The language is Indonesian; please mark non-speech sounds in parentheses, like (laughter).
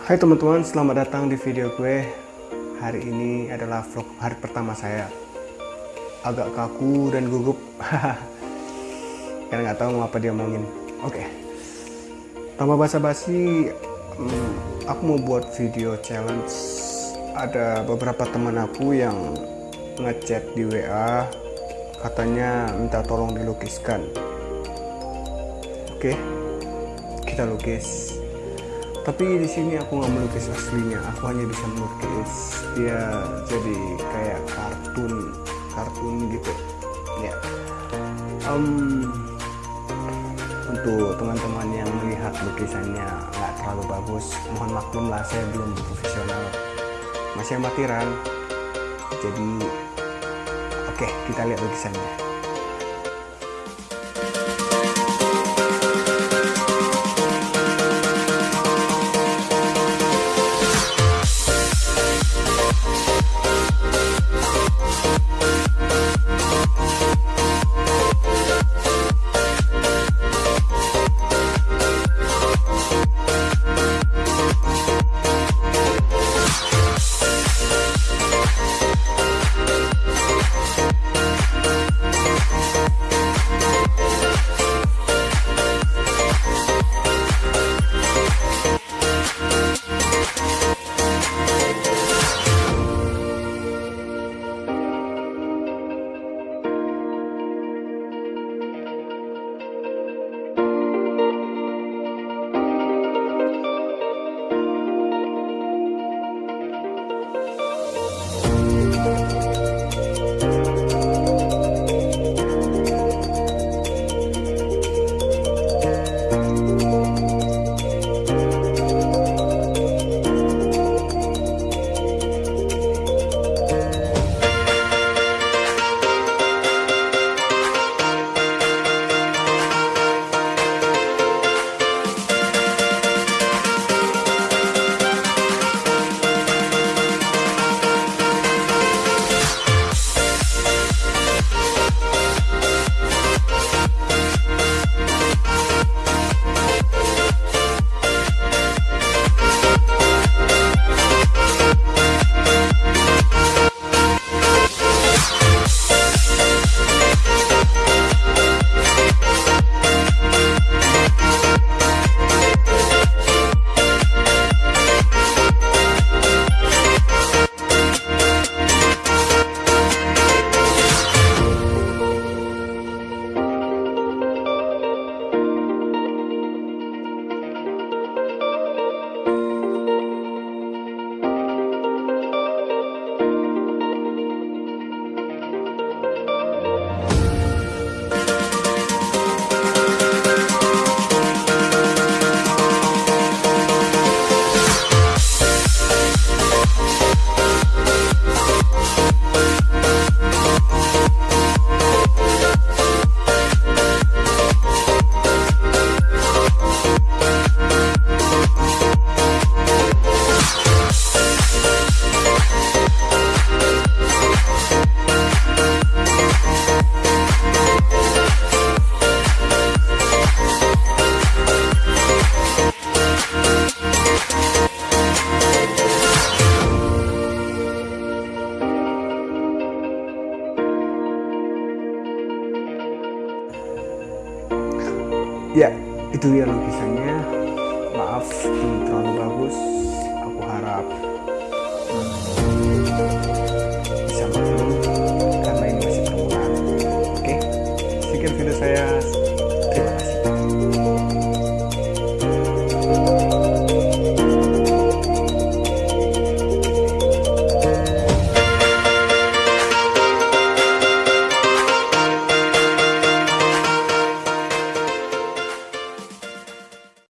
Hai teman-teman, selamat datang di video gue. Hari ini adalah vlog hari pertama saya. Agak kaku dan gugup. (laughs) Karena nggak tahu mau apa dia omongin. Oke. Tanpa basa-basi hmm, Aku mau buat video challenge. Ada beberapa teman aku yang ngechat di WA Katanya minta tolong dilukiskan. Oke Kita lukis tapi di sini aku nggak melukis aslinya. Aku hanya bisa melukis. Dia jadi kayak kartun kartun gitu. Ya. Um, untuk teman-teman yang melihat lukisannya nggak terlalu bagus mohon maklum lah saya belum profesional. Masih amatiran jadi oke okay, kita lihat lukisannya ya itu dia lukisannya. Maaf belum terlalu bagus